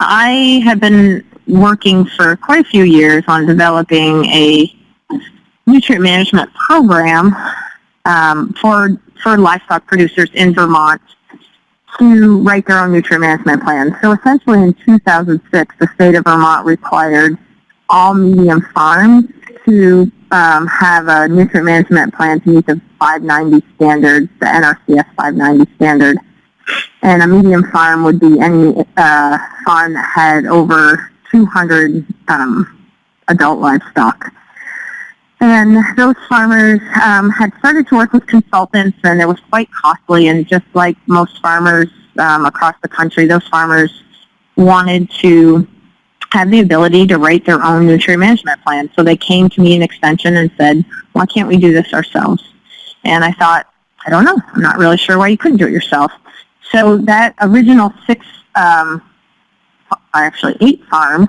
I have been working for quite a few years on developing a nutrient management program um, for for livestock producers in Vermont to write their own nutrient management plans. So essentially in 2006, the state of Vermont required all medium farms to um, have a nutrient management plan to meet the 590 standards, the NRCS 590 standard. And a medium farm would be any uh, farm that had over 200 um, adult livestock. And those farmers um, had started to work with consultants, and it was quite costly. And just like most farmers um, across the country, those farmers wanted to have the ability to write their own nutrient management plan. So they came to me in extension and said, why can't we do this ourselves? And I thought, I don't know. I'm not really sure why you couldn't do it yourself. So that original six, um, actually eight farms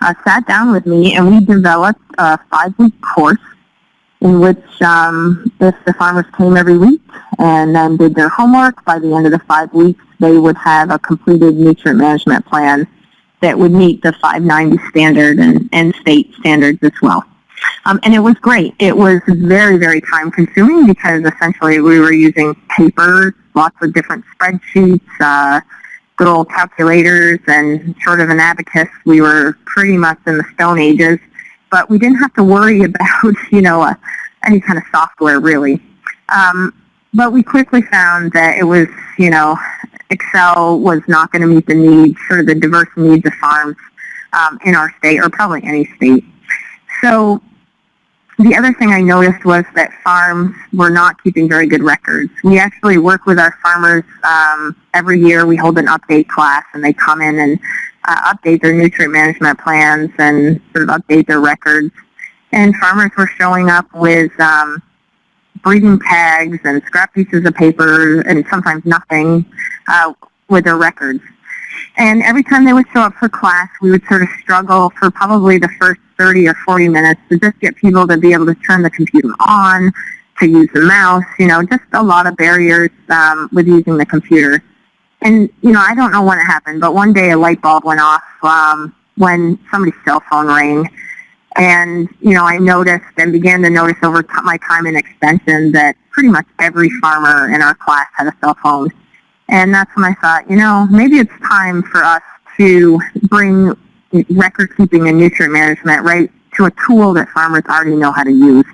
uh, sat down with me and we developed a five-week course in which um, if the farmers came every week and then did their homework, by the end of the five weeks, they would have a completed nutrient management plan that would meet the 590 standard and, and state standards as well. Um, and it was great. It was very, very time consuming because essentially we were using paper, lots of different spreadsheets, uh, good old calculators and sort of an abacus. We were pretty much in the Stone Ages, but we didn't have to worry about, you know, uh, any kind of software really. Um, but we quickly found that it was, you know, Excel was not going to meet the needs, sort of the diverse needs of farms um, in our state, or probably any state. So the other thing I noticed was that farms were not keeping very good records. We actually work with our farmers um, every year. We hold an update class, and they come in and uh, update their nutrient management plans and sort of update their records. And farmers were showing up with um, breeding tags and scrap pieces of paper and sometimes nothing uh, with their records. And every time they would show up for class, we would sort of struggle for probably the first 30 or 40 minutes to just get people to be able to turn the computer on, to use the mouse, you know, just a lot of barriers um, with using the computer. And, you know, I don't know when it happened, but one day a light bulb went off um, when somebody's cell phone rang. And, you know, I noticed and began to notice over my time in extension that pretty much every farmer in our class had a cell phone. And that's when I thought, you know, maybe it's time for us to bring record keeping and nutrient management right to a tool that farmers already know how to use.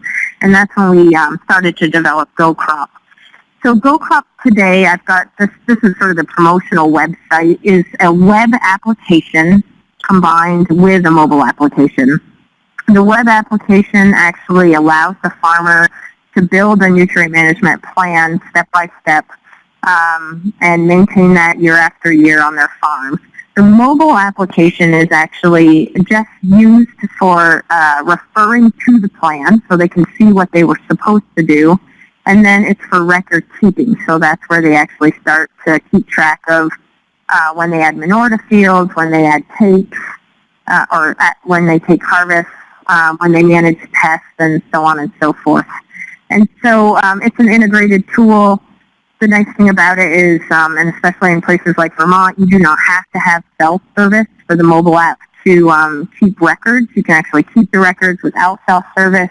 And that's when we um, started to develop GoCrop. So GoCrop today, I've got this, this is sort of the promotional website, is a web application combined with a mobile application. The web application actually allows the farmer to build a nutrient management plan step by step um, and maintain that year after year on their farms. The mobile application is actually just used for uh, referring to the plan so they can see what they were supposed to do. And then it's for record keeping. So that's where they actually start to keep track of uh, when they add manure to fields, when they add takes, uh, or when they take harvest, um, when they manage pests, and so on and so forth. And so um, it's an integrated tool the nice thing about it is, um, and especially in places like Vermont, you do not have to have cell service for the mobile app to um, keep records. You can actually keep the records without cell service.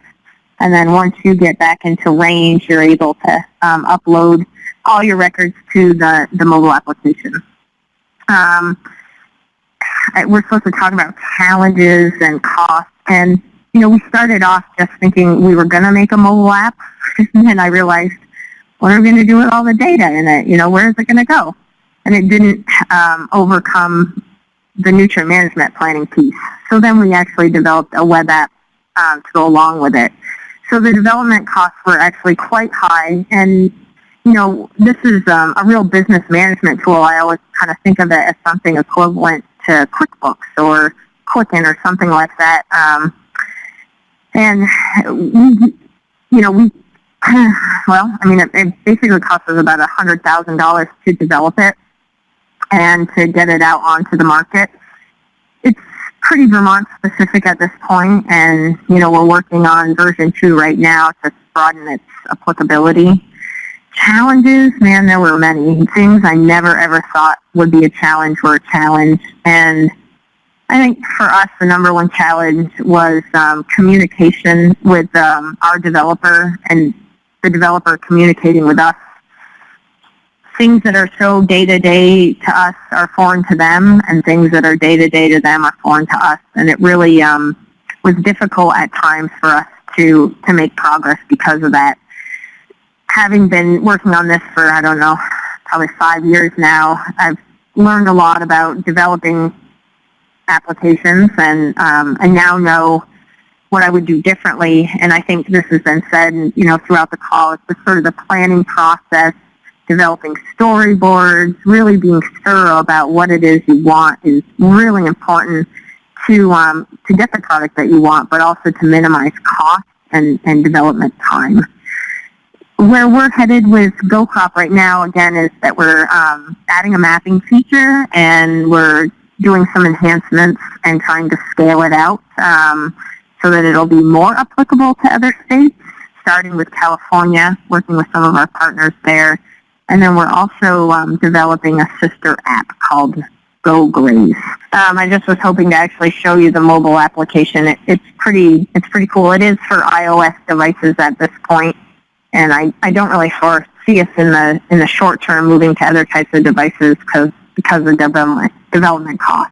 And then once you get back into range, you're able to um, upload all your records to the, the mobile application. Um, we're supposed to talk about challenges and costs. And, you know, we started off just thinking we were going to make a mobile app. and I realized what are we going to do with all the data in it? You know, where is it going to go? And it didn't um, overcome the nutrient management planning piece. So then we actually developed a web app um, to go along with it. So the development costs were actually quite high. And, you know, this is um, a real business management tool. I always kind of think of it as something equivalent to QuickBooks or Quicken or something like that. Um, and we, you know, we well, I mean, it, it basically costs us about $100,000 to develop it and to get it out onto the market. It's pretty Vermont specific at this point, and you know we're working on version two right now to broaden its applicability. Challenges, man, there were many. Things I never ever thought would be a challenge were a challenge. And I think for us, the number one challenge was um, communication with um, our developer and the developer communicating with us. Things that are so day-to-day to us are foreign to them, and things that are day-to-day to them are foreign to us. And it really um, was difficult at times for us to, to make progress because of that. Having been working on this for, I don't know, probably five years now, I've learned a lot about developing applications and um, I now know what I would do differently. And I think this has been said, you know, throughout the call. It's the sort of the planning process, developing storyboards, really being thorough about what it is you want is really important to um, to get the product that you want, but also to minimize cost and, and development time. Where we're headed with GoCrop right now, again, is that we're um, adding a mapping feature and we're doing some enhancements and trying to scale it out um, so that it'll be more applicable to other states, starting with California, working with some of our partners there. And then we're also um, developing a sister app called Go Glaze. Um, I just was hoping to actually show you the mobile application. It, it's pretty it's pretty cool. It is for iOS devices at this point, and I, I don't really foresee us in the in the short term moving to other types of devices because because of development development costs.